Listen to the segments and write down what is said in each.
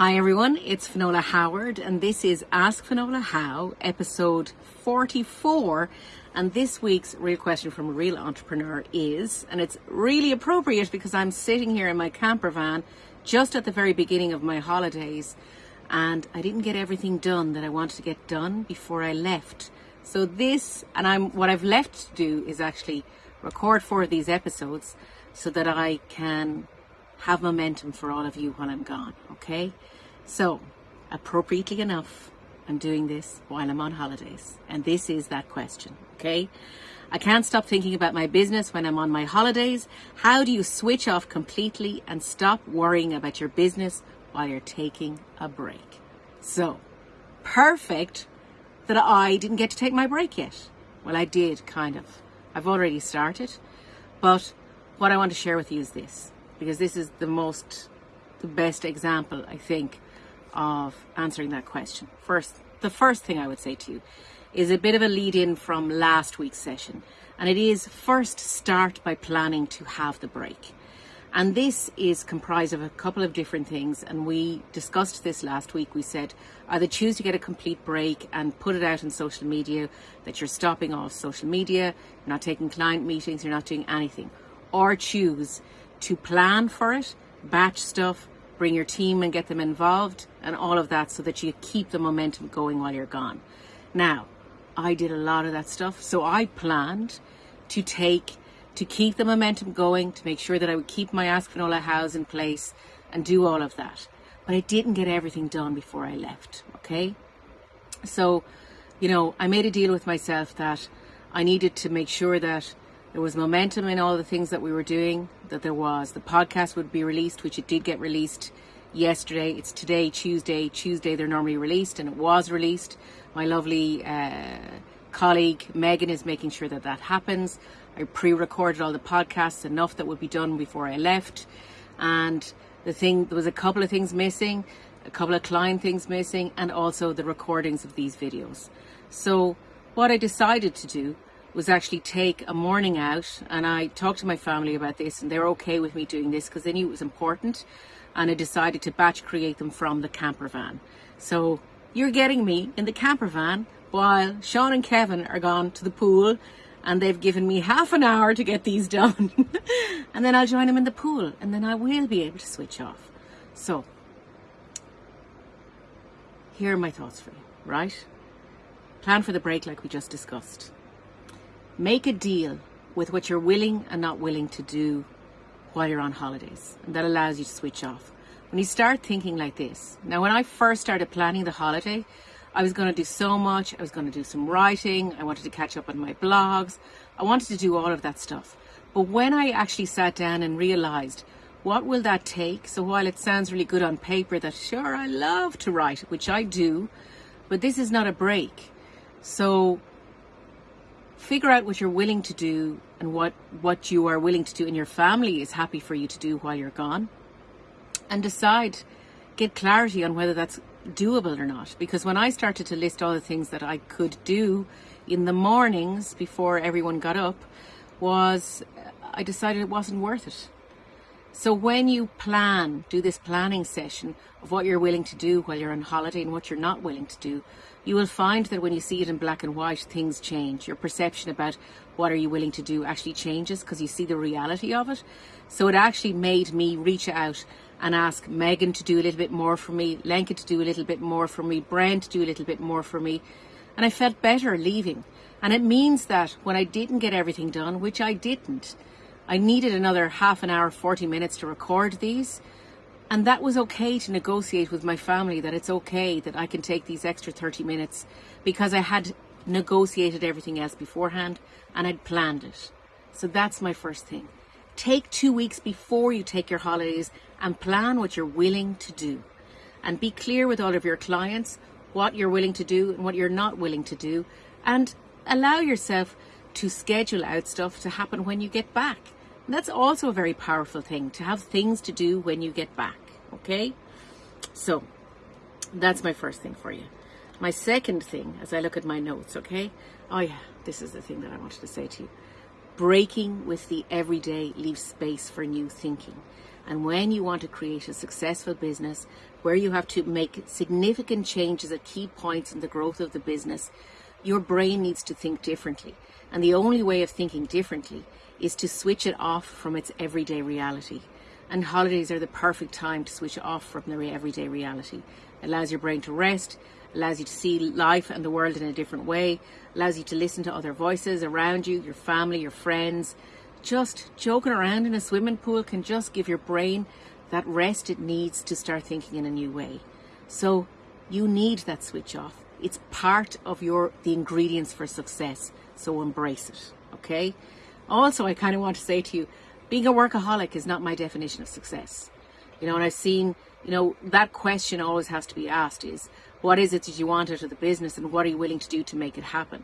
Hi everyone, it's Finola Howard and this is Ask Finola How, episode 44. And this week's real question from a real entrepreneur is, and it's really appropriate because I'm sitting here in my camper van just at the very beginning of my holidays and I didn't get everything done that I wanted to get done before I left. So this, and I'm, what I've left to do is actually record four of these episodes so that I can have momentum for all of you while I'm gone, okay? So, appropriately enough, I'm doing this while I'm on holidays. And this is that question, okay? I can't stop thinking about my business when I'm on my holidays. How do you switch off completely and stop worrying about your business while you're taking a break? So, perfect that I didn't get to take my break yet. Well, I did, kind of. I've already started. But what I want to share with you is this because this is the most, the best example, I think, of answering that question. First, the first thing I would say to you is a bit of a lead in from last week's session. And it is first start by planning to have the break. And this is comprised of a couple of different things. And we discussed this last week. We said either choose to get a complete break and put it out on social media that you're stopping all social media, you're not taking client meetings, you're not doing anything, or choose to plan for it, batch stuff, bring your team and get them involved and all of that so that you keep the momentum going while you're gone. Now, I did a lot of that stuff. So I planned to take, to keep the momentum going, to make sure that I would keep my Ask house in place and do all of that. But I didn't get everything done before I left. Okay. So, you know, I made a deal with myself that I needed to make sure that there was momentum in all the things that we were doing, that there was. The podcast would be released, which it did get released yesterday. It's today, Tuesday. Tuesday, they're normally released, and it was released. My lovely uh, colleague Megan is making sure that that happens. I pre recorded all the podcasts, enough that would be done before I left. And the thing, there was a couple of things missing, a couple of client things missing, and also the recordings of these videos. So, what I decided to do was actually take a morning out and I talked to my family about this and they're okay with me doing this because they knew it was important and I decided to batch create them from the camper van. So you're getting me in the camper van while Sean and Kevin are gone to the pool and they've given me half an hour to get these done and then I'll join them in the pool and then I will be able to switch off. So here are my thoughts for you, right? Plan for the break like we just discussed. Make a deal with what you're willing and not willing to do while you're on holidays. And that allows you to switch off. When you start thinking like this, now when I first started planning the holiday, I was going to do so much. I was going to do some writing. I wanted to catch up on my blogs. I wanted to do all of that stuff. But when I actually sat down and realized what will that take? So while it sounds really good on paper that sure I love to write, which I do, but this is not a break. So figure out what you're willing to do and what, what you are willing to do and your family is happy for you to do while you're gone. And decide, get clarity on whether that's doable or not. Because when I started to list all the things that I could do in the mornings before everyone got up, was I decided it wasn't worth it. So when you plan, do this planning session of what you're willing to do while you're on holiday and what you're not willing to do, you will find that when you see it in black and white, things change. Your perception about what are you willing to do actually changes because you see the reality of it. So it actually made me reach out and ask Megan to do a little bit more for me, Lenka to do a little bit more for me, Brent to do a little bit more for me. And I felt better leaving. And it means that when I didn't get everything done, which I didn't, I needed another half an hour, 40 minutes to record these. And that was okay to negotiate with my family that it's okay that I can take these extra 30 minutes because I had negotiated everything else beforehand and I'd planned it. So that's my first thing. Take two weeks before you take your holidays and plan what you're willing to do. And be clear with all of your clients what you're willing to do and what you're not willing to do. And allow yourself to schedule out stuff to happen when you get back. And that's also a very powerful thing to have things to do when you get back. Okay? So that's my first thing for you. My second thing, as I look at my notes, okay? Oh, yeah, this is the thing that I wanted to say to you. Breaking with the everyday leaves space for new thinking. And when you want to create a successful business where you have to make significant changes at key points in the growth of the business, your brain needs to think differently. And the only way of thinking differently is to switch it off from its everyday reality. And holidays are the perfect time to switch off from the everyday reality. It allows your brain to rest, allows you to see life and the world in a different way, allows you to listen to other voices around you, your family, your friends. Just joking around in a swimming pool can just give your brain that rest it needs to start thinking in a new way. So you need that switch off. It's part of your the ingredients for success. So embrace it. Okay? Also, I kind of want to say to you, being a workaholic is not my definition of success. You know, and I've seen, you know, that question always has to be asked is, what is it that you want out of the business and what are you willing to do to make it happen?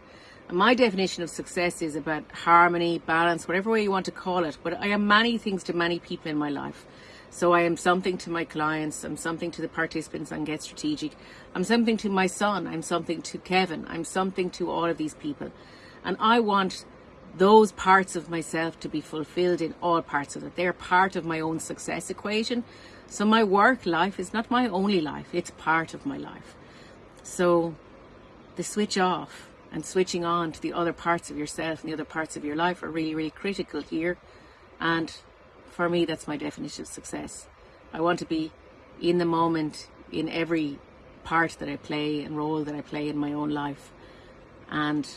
And my definition of success is about harmony, balance, whatever way you want to call it. But I am many things to many people in my life. So I am something to my clients, I'm something to the participants on Get Strategic, I'm something to my son, I'm something to Kevin, I'm something to all of these people. And I want those parts of myself to be fulfilled in all parts of it. They're part of my own success equation. So my work life is not my only life, it's part of my life. So the switch off and switching on to the other parts of yourself and the other parts of your life are really, really critical here. And for me, that's my definition of success. I want to be in the moment in every part that I play and role that I play in my own life. And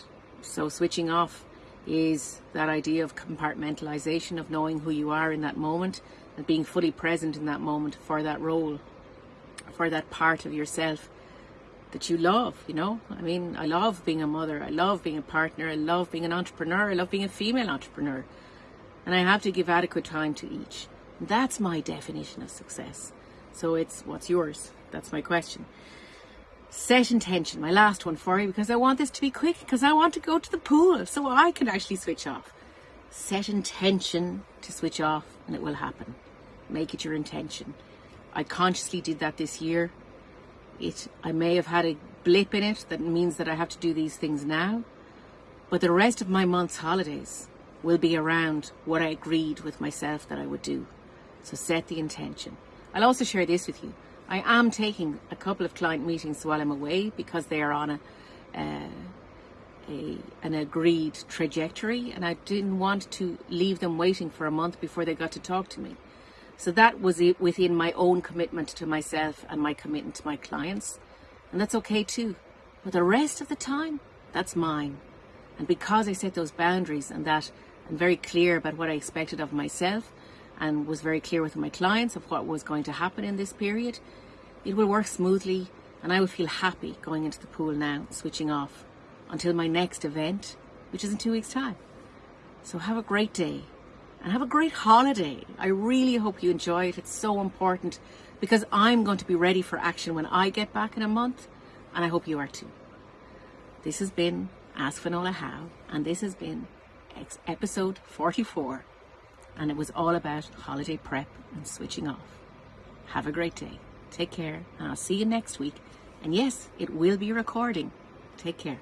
so switching off is that idea of compartmentalization, of knowing who you are in that moment and being fully present in that moment for that role, for that part of yourself that you love, you know? I mean, I love being a mother, I love being a partner, I love being an entrepreneur, I love being a female entrepreneur. And I have to give adequate time to each. That's my definition of success. So it's what's yours? That's my question. Set intention, my last one for you, because I want this to be quick, because I want to go to the pool so I can actually switch off. Set intention to switch off, and it will happen. Make it your intention. I consciously did that this year. It, I may have had a blip in it that means that I have to do these things now, but the rest of my month's holidays will be around what I agreed with myself that I would do. So set the intention. I'll also share this with you. I am taking a couple of client meetings while I'm away because they are on a, uh, a an agreed trajectory, and I didn't want to leave them waiting for a month before they got to talk to me. So that was it within my own commitment to myself and my commitment to my clients, and that's okay too. But the rest of the time, that's mine. And because I set those boundaries and that Very clear about what I expected of myself, and was very clear with my clients of what was going to happen in this period, it will work smoothly and I will feel happy going into the pool now, switching off until my next event, which is in two weeks' time. So have a great day and have a great holiday. I really hope you enjoy it. It's so important because I'm going to be ready for action when I get back in a month and I hope you are too. This has been Ask Finola How and this has been episode 44 and it was all about holiday prep and switching off. Have a great day. Take care, and I'll see you next week. And yes, it will be recording. Take care.